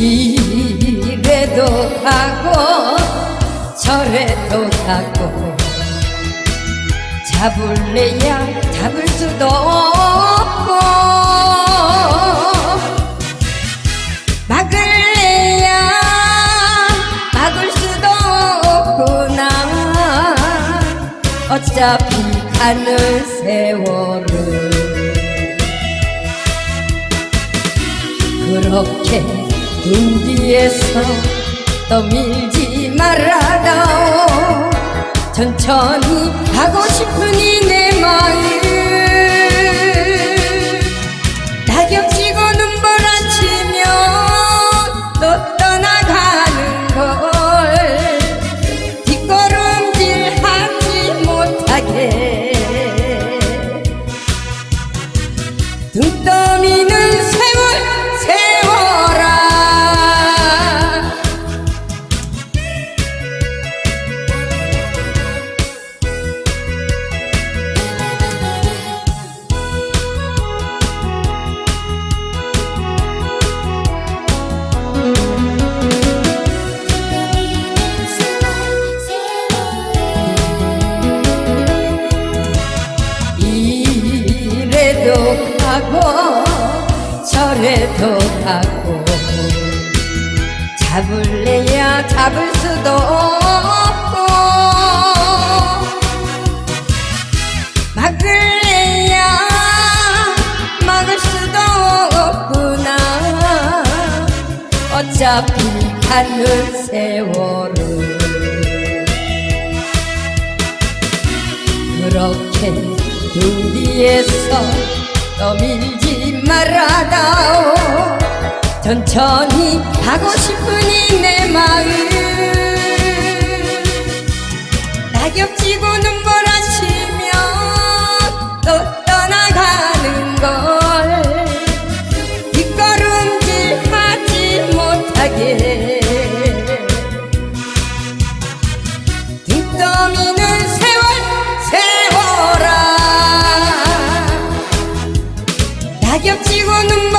이래도 하고 저래도 하고 잡을래야 잡을 수도 없고 막을래야 막을 수도 없구나. 어차피 가는 세월은 그렇게 등 뒤에서 떠밀지 말아다오 천천히 가고 싶으니 내 마음 가고 저래도 가고 잡을래야 잡을 수도 없고 막을래야 막을 수도 없구나. 어차피 가는 세월은 그렇게 등 뒤에서 떠밀지 말아다오. 천천히 가고 싶으니 내 마음. 낙엽 지고 눈보라치면 또 떠나가는 걸. 뒷걸음질 하지 못하게. 등 떠미 我能不？